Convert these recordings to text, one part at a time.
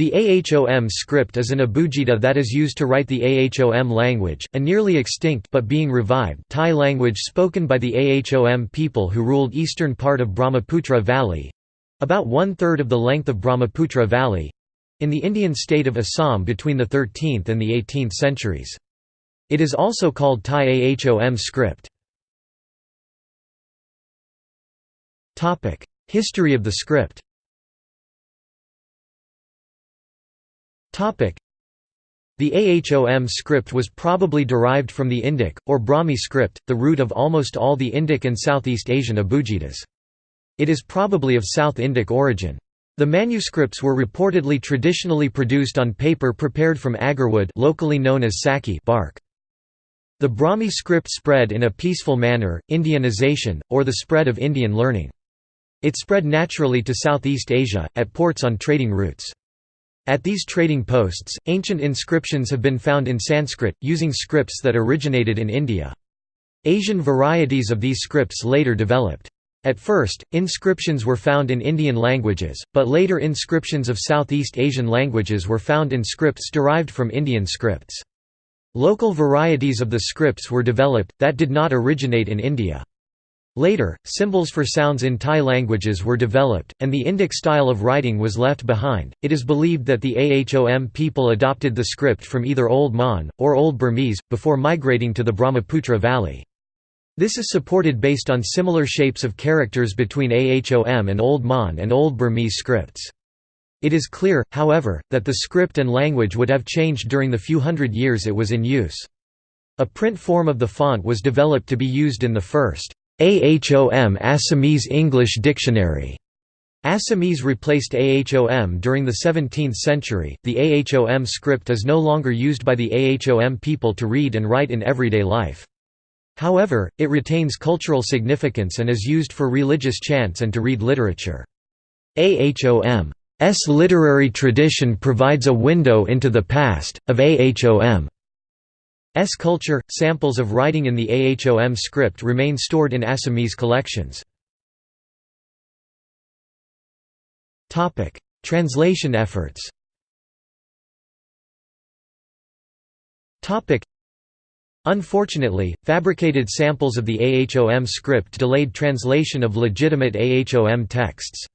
The AHOM script is an abugida that is used to write the AHOM language, a nearly extinct but being revived Tai language spoken by the AHOM people who ruled eastern part of Brahmaputra Valley—about one-third of the length of Brahmaputra Valley—in the Indian state of Assam between the 13th and the 18th centuries. It is also called Tai AHOM script. History of the script The AHOM script was probably derived from the Indic, or Brahmi script, the root of almost all the Indic and Southeast Asian abugidas. It is probably of South Indic origin. The manuscripts were reportedly traditionally produced on paper prepared from agarwood locally known as sanchi bark. The Brahmi script spread in a peaceful manner, Indianization, or the spread of Indian learning. It spread naturally to Southeast Asia, at ports on trading routes. At these trading posts, ancient inscriptions have been found in Sanskrit, using scripts that originated in India. Asian varieties of these scripts later developed. At first, inscriptions were found in Indian languages, but later inscriptions of Southeast Asian languages were found in scripts derived from Indian scripts. Local varieties of the scripts were developed, that did not originate in India. Later, symbols for sounds in Tai languages were developed, and the Indic style of writing was left behind. It is believed that the Ahom people adopted the script from either Old Mon, or Old Burmese, before migrating to the Brahmaputra Valley. This is supported based on similar shapes of characters between Ahom and Old Mon and Old Burmese scripts. It is clear, however, that the script and language would have changed during the few hundred years it was in use. A print form of the font was developed to be used in the first AHOM Assamese English Dictionary. Assamese replaced AHOM during the 17th century. The AHOM script is no longer used by the AHOM people to read and write in everyday life. However, it retains cultural significance and is used for religious chants and to read literature. AHOM's literary tradition provides a window into the past, of AHOM. S culture. Samples of writing in the AHOM script remain stored in Assamese collections. Topic: Translation efforts. Topic: Unfortunately, fabricated samples of the AHOM script delayed translation of legitimate AHOM texts.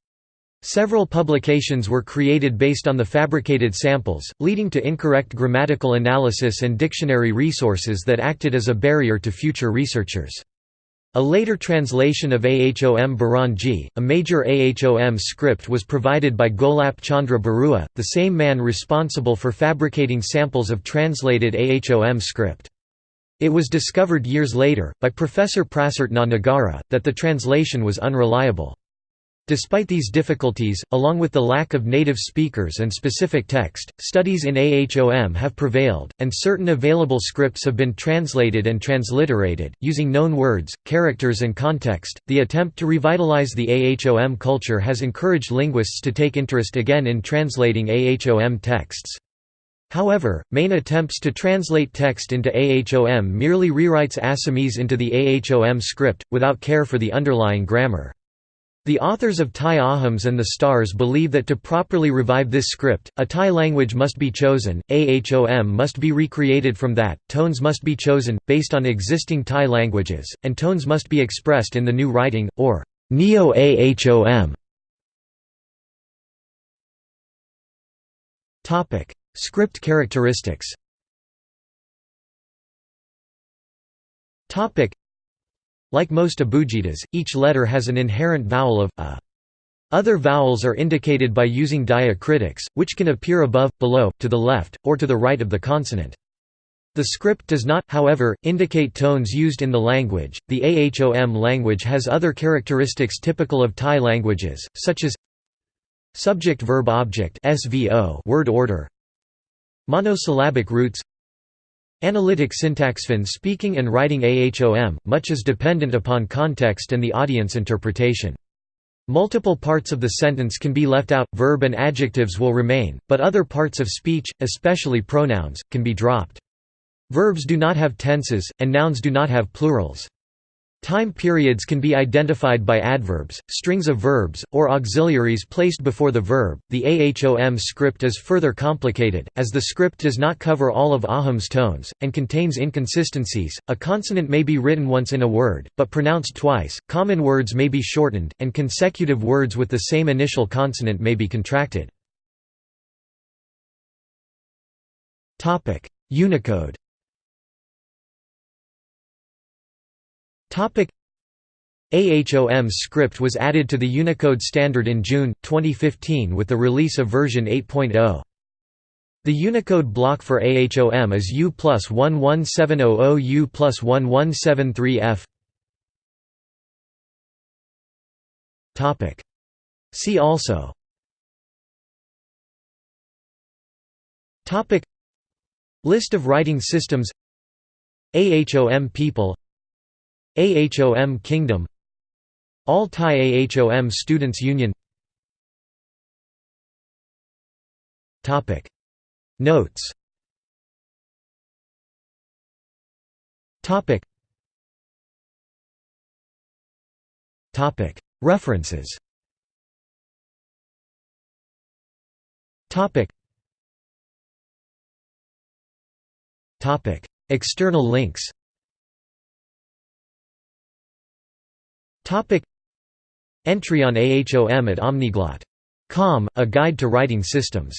Several publications were created based on the fabricated samples, leading to incorrect grammatical analysis and dictionary resources that acted as a barrier to future researchers. A later translation of Ahom Buranji, a major Ahom script was provided by Golap Chandra Barua, the same man responsible for fabricating samples of translated Ahom script. It was discovered years later, by Professor Prasert na Nagara, that the translation was unreliable. Despite these difficulties, along with the lack of native speakers and specific text, studies in AHOM have prevailed, and certain available scripts have been translated and transliterated, using known words, characters, and context. The attempt to revitalize the AHOM culture has encouraged linguists to take interest again in translating AHOM texts. However, main attempts to translate text into AHOM merely rewrites Assamese into the AHOM script, without care for the underlying grammar. The authors of Tai Ahoms and the Stars believe that to properly revive this script, a Tai language must be chosen, AHOM must be recreated from that, tones must be chosen, based on existing Tai languages, and tones must be expressed in the new writing, or Neo-AHOM. Script characteristics like most abugidas, each letter has an inherent vowel of a. Other vowels are indicated by using diacritics, which can appear above, below, to the left, or to the right of the consonant. The script does not, however, indicate tones used in the language. The AHOM language has other characteristics typical of Tai languages, such as subject-verb-object (SVO) word order, monosyllabic roots, Analytic syntax When speaking and writing AHOM, much is dependent upon context and the audience interpretation. Multiple parts of the sentence can be left out, verb and adjectives will remain, but other parts of speech, especially pronouns, can be dropped. Verbs do not have tenses, and nouns do not have plurals. Time periods can be identified by adverbs, strings of verbs, or auxiliaries placed before the verb. The AHOM script is further complicated, as the script does not cover all of Ahom's tones, and contains inconsistencies. A consonant may be written once in a word, but pronounced twice, common words may be shortened, and consecutive words with the same initial consonant may be contracted. Unicode AHOM script was added to the Unicode standard in June, 2015 with the release of version 8.0. The Unicode block for AHOM is U plus 11700 U plus 1173F. See also. List of writing systems. AHOM people AHOM Kingdom All Tai AHOM Students Union. Topic. Notes. References. External links Topic. Entry on AHOM at Omniglot.com, a guide to writing systems